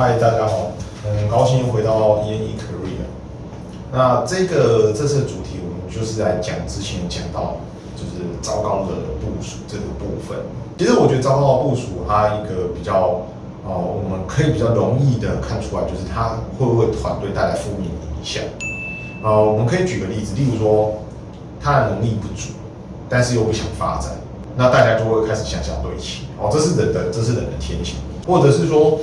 嗨，大家好，很高兴回到 ENE Career。那这个这次的主题，我们就是在讲之前讲到，就是糟糕的部署这个部分。其实我觉得糟糕的部署，它一个比较哦，我们可以比较容易的看出来，就是它会不会团队带来负面影响。呃，我们可以举个例子，例如说他的能力不足，但是又不想发展，那大家就会开始想想对齐。哦，这是人的，这是人的天性，或者是说。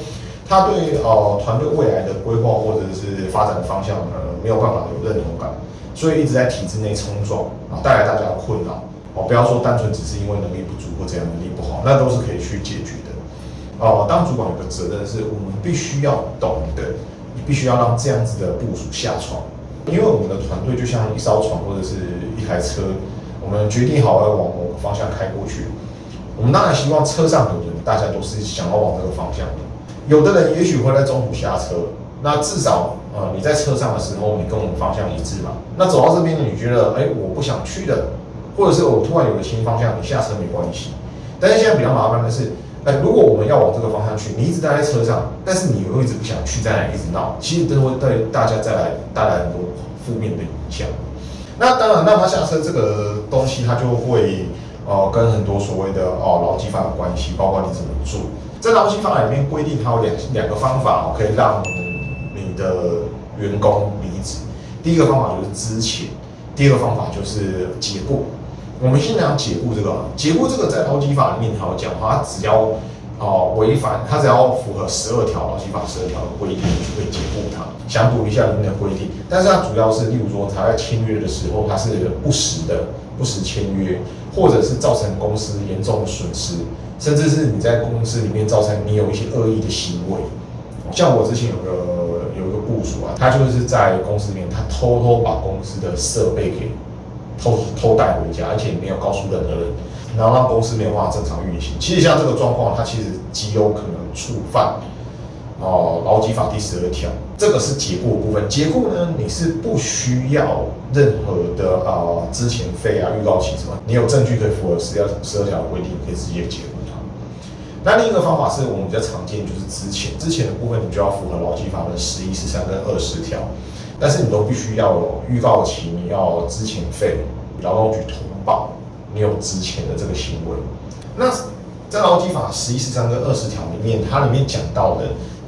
他对呃团队未来的规划或者是发展的方向呃没有办法有认同感，所以一直在体制内冲撞啊，带来大家的困扰哦。不要说单纯只是因为能力不足或怎样能力不好，那都是可以去解决的。哦，当主管有个责任是，我们必须要懂得，你必须要让这样子的部署下床，因为我们的团队就像一艘船或者是一台车，我们决定好要往某个方向开过去，我们当然希望车上的人大家都是想要往这个方向的。有的人也许会在中途下车，那至少呃你在车上的时候，你跟我们方向一致嘛。那走到这边你觉得哎我不想去的，或者是我突然有了新方向，你下车没关系。但是现在比较麻烦的是，哎如果我们要往这个方向去，你一直待在车上，但是你又一直不想去，在那一直闹，其实都会对大家带来带来很多负面的影响。那当然让他下车这个东西，他就会呃跟很多所谓的哦劳基法有关系，包括你怎么做。在劳基法里面规定，它有两两个方法可以让你的员工离职。第一个方法就是资遣，第二个方法就是解雇。我们先讲解雇这个，解雇这个在劳基法里面它有讲，它只要哦违反，它只要符合十二条劳基法十二条的规定，就可以解雇他。想补一下里面的规定，但是它主要是，例如说他在签约的时候，他是不实的，不实签约，或者是造成公司严重的损失。甚至是你在公司里面造成你有一些恶意的行为，像我之前有个有一个部署啊，他就是在公司里面，他偷偷把公司的设备给偷偷带回家，而且没有告诉任何人，然后让公司没有办法正常运行。其实像这个状况，它其实极有可能触犯。哦，劳基法第十二条，这个是解雇部分。解雇呢，你是不需要任何的啊，之前费啊、预告期什么，你有证据可以符合十二十二条的规定，可以直接解雇他。那另一个方法是我们比较常见，就是之前之前的部分，你就要符合劳基法的十一、十三跟二十条，但是你都必须要有预告期，你要之前费，劳动局通报你有之前的这个行为。那在劳基法十一、十三跟二十条里面，它里面讲到的。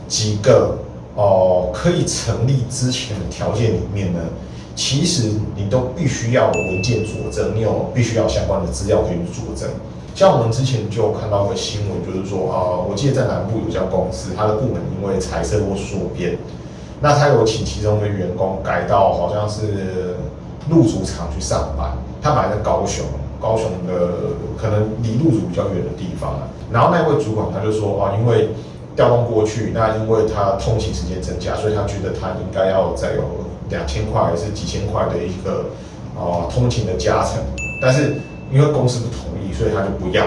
几个哦可以成立之前的条件里面呢，其实你都必须要有文件佐证，你有必须要相关的资料可以佐证。像我们之前就看到个新闻，就是说啊，我记得在南部有家公司，它的部门因为财政或缩编，那他有请其中的员工改到好像是入主厂去上班，他买在高雄，高雄的可能离入主比较远的地方。啊，然后那位主管他就说啊，因为调动过去，那因为他通勤时间增加，所以他觉得他应该要再有两千块还是几千块的一个啊通勤的加成，但是因为公司不同意，所以他就不要，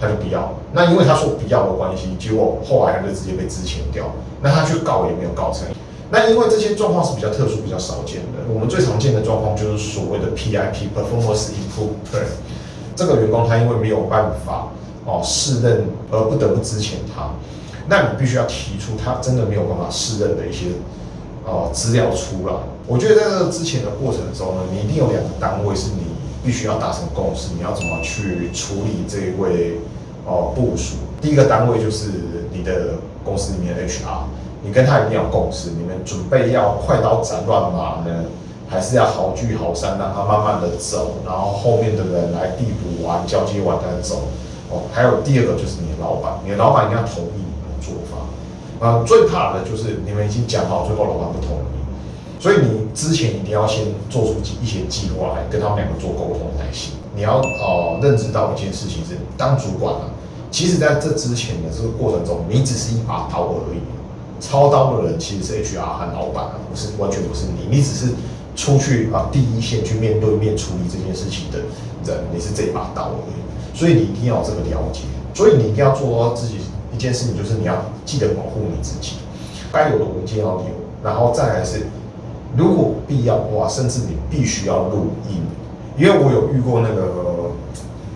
他就不要。那因为他说不要的关系，结果后来他就直接被支遣掉。那他去告也没有告成。那因为这些状况是比较特殊、比较少见的。我们最常见的状况就是所谓的 PIP（Performance Improvement），这个员工他因为没有办法哦胜任而不得不支遣他。那你必须要提出他真的没有办法胜任的一些哦资料出来。我觉得在这个之前的过程中呢，你一定有两个单位是你必须要达成共识，你要怎么去处理这一位哦部署。第一个单位就是你的公司里面的 HR，你跟他一定要共识，你们准备要快刀斩乱麻呢，还是要好聚好散，让他慢慢的走，然后后面的人来递补完、交接完再走。哦，还有第二个就是你的老板，你的老板一定要同意你的。做法，呃，最怕的就是你们已经讲好，最后老板不同意，所以你之前一定要先做出一些计划来跟他们两个做沟通才行。你要呃认知到一件事情是，当主管啊，其实在这之前的这个过程中，你只是一把刀而已，操刀的人其实是 HR 和老板啊，不是完全不是你，你只是出去啊第一线去面对面处理这件事情的人，你是这一把刀而已，所以你一定要有这个了解，所以你一定要做到自己。一件事情就是你要记得保护你自己，该有的文件要有，然后再来是，如果必要的话，甚至你必须要录音，因为我有遇过那个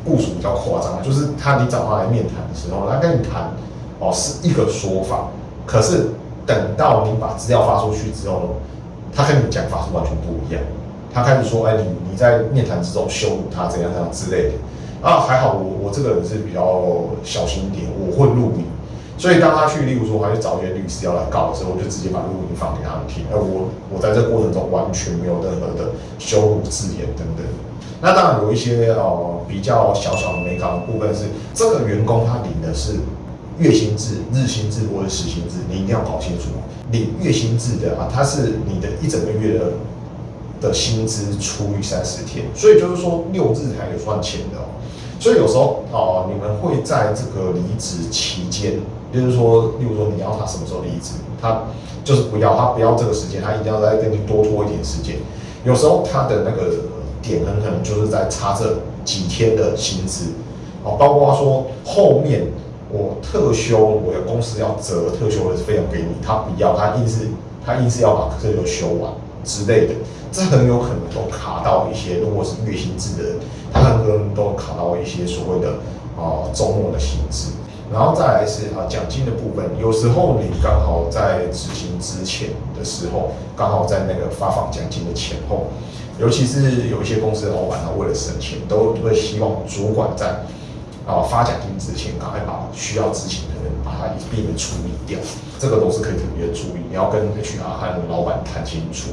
部署比较夸张，就是他你找他来面谈的时候，他跟你谈哦是一个说法，可是等到你把资料发出去之后，他跟你讲法是完全不一样。他开始说：“哎，你你在面谈之中羞辱他，怎样怎样之类的。”啊，还好我我这个人是比较小心一点，我会录音。所以当他去，例如说他去找一些律师要来告的时候，我就直接把录音放给他们听。而我我在这过程中完全没有任何的羞辱字眼等等。那当然有一些哦比较小小的美感的部分是，这个员工他领的是月薪制、日薪制或者时薪制，你一定要搞清楚。领月薪制的啊，它是你的一整个月的的薪资除以三十天，所以就是说六日才有算钱的哦。所以有时候哦，你们会在这个离职期间，就是说，例如说你要他什么时候离职，他就是不要他不要这个时间，他一定要再跟你多拖一点时间。有时候他的那个。点很可能就是在差这几天的薪资，哦，包括说后面我特休，我的公司要折特休的费用给你，他不要，他硬是他硬是要把特休休完之类的，这很有可能都卡到一些，如果是月薪制的人，他很可能到一些所谓的啊周末的薪资，然后再来是啊奖金的部分，有时候你刚好在执行之前的时候，刚好在那个发放奖金的前后。尤其是有一些公司的老板，他为了省钱，都会希望主管在啊发奖金之前，赶快把需要执行的人把他一并的处理掉。这个都是可以特别注意，你要跟 HR 和老板谈清楚。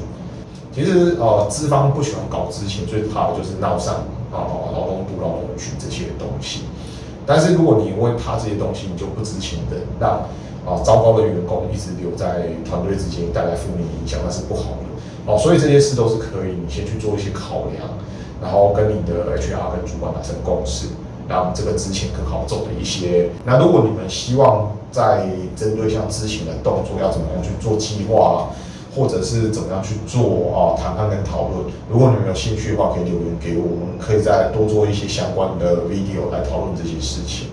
其实呃，资方不喜欢搞之前，最怕的就是闹上啊劳动部、劳动局这些东西。但是如果你因为怕这些东西，你就不知情的，让啊糟糕的员工一直留在团队之间，带来负面影响，那是不好的。哦，所以这些事都是可以，你先去做一些考量，然后跟你的 HR 跟主管达成共识，让这个之前更好走的一些。那如果你们希望在针对像之前的动作要怎么样去做计划，或者是怎么样去做啊谈判跟讨论，如果你们有兴趣的话，可以留言给我们，可以再多做一些相关的 video 来讨论这些事情。